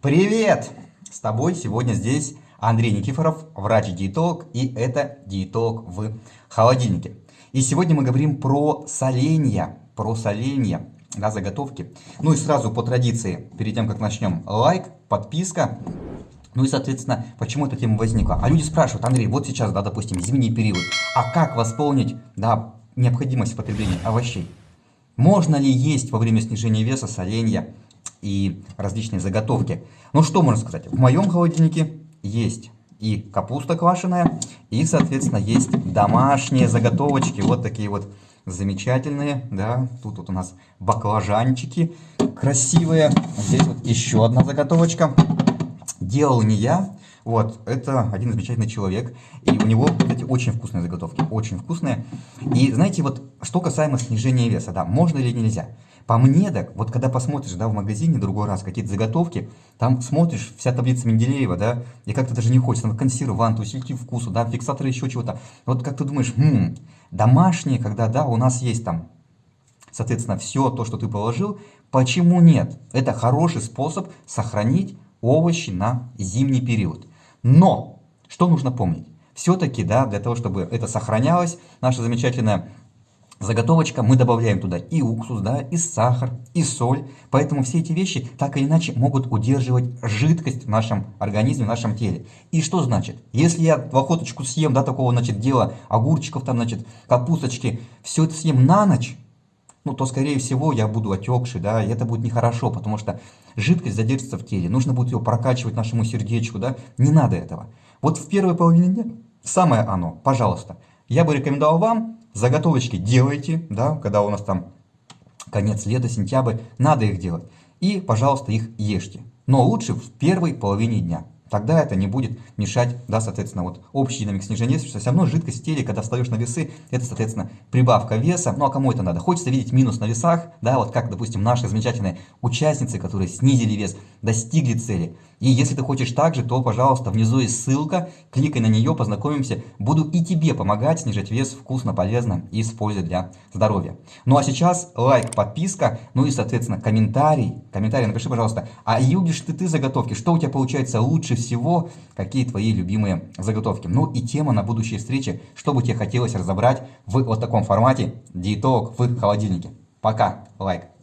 Привет! С тобой сегодня здесь Андрей Никифоров, врач-диетолог, и это диетолог в холодильнике. И сегодня мы говорим про соленья, про соленья, да, заготовки. Ну и сразу по традиции, перед тем как начнем, лайк, подписка. Ну и, соответственно, почему эта тема возникла? А люди спрашивают, Андрей, вот сейчас, да, допустим, зимний период, а как восполнить, да, необходимость потребления овощей? Можно ли есть во время снижения веса соленья и различные заготовки? Ну что можно сказать? В моем холодильнике есть и капуста квашеная, и, соответственно, есть домашние заготовочки, вот такие вот замечательные, да, тут вот у нас баклажанчики красивые, здесь вот еще одна заготовочка, делал не я, вот, это один замечательный человек, и у него, кстати, очень вкусные заготовки, очень вкусные. И знаете, вот, что касаемо снижения веса, да, можно или нельзя? По мне так, вот когда посмотришь, да, в магазине другой раз какие-то заготовки, там смотришь вся таблица Менделеева, да, и как-то даже не хочется, там консерванты, усилитель вкуса, да, фиксаторы еще чего-то. Вот как ты думаешь, хм, домашние, когда, да, у нас есть там, соответственно, все то, что ты положил, почему нет? Это хороший способ сохранить овощи на зимний период. Но, что нужно помнить? Все-таки, да, для того, чтобы это сохранялось, наша замечательная заготовочка, мы добавляем туда и уксус, да, и сахар, и соль. Поэтому все эти вещи так или иначе могут удерживать жидкость в нашем организме, в нашем теле. И что значит? Если я в охоточку съем, да, такого, значит, дела, огурчиков там, значит, капусточки, все это съем на ночь, ну, то, скорее всего, я буду отекший, да, и это будет нехорошо, потому что жидкость задержится в теле, нужно будет ее прокачивать нашему сердечку, да, не надо этого. Вот в первой половине дня самое оно, пожалуйста. Я бы рекомендовал вам, заготовочки делайте, да, когда у нас там конец лета, сентябрь, надо их делать. И, пожалуйста, их ешьте. Но лучше в первой половине дня. Тогда это не будет мешать, да, соответственно, вот общей динамик снижения веса, все равно жидкость в теле, когда встаешь на весы, это, соответственно, прибавка веса. Ну, а кому это надо? Хочется видеть минус на весах, да, вот как, допустим, наши замечательные участницы, которые снизили вес, достигли цели. И если ты хочешь так же, то, пожалуйста, внизу есть ссылка, кликай на нее, познакомимся. Буду и тебе помогать снижать вес вкусно, полезно и с пользой для здоровья. Ну а сейчас лайк, подписка, ну и, соответственно, комментарий. Комментарий напиши, пожалуйста, а любишь ли ты заготовки? Что у тебя получается лучше всего? Какие твои любимые заготовки? Ну и тема на будущие встречи, что бы тебе хотелось разобрать в вот таком формате диетолог в холодильнике. Пока, лайк.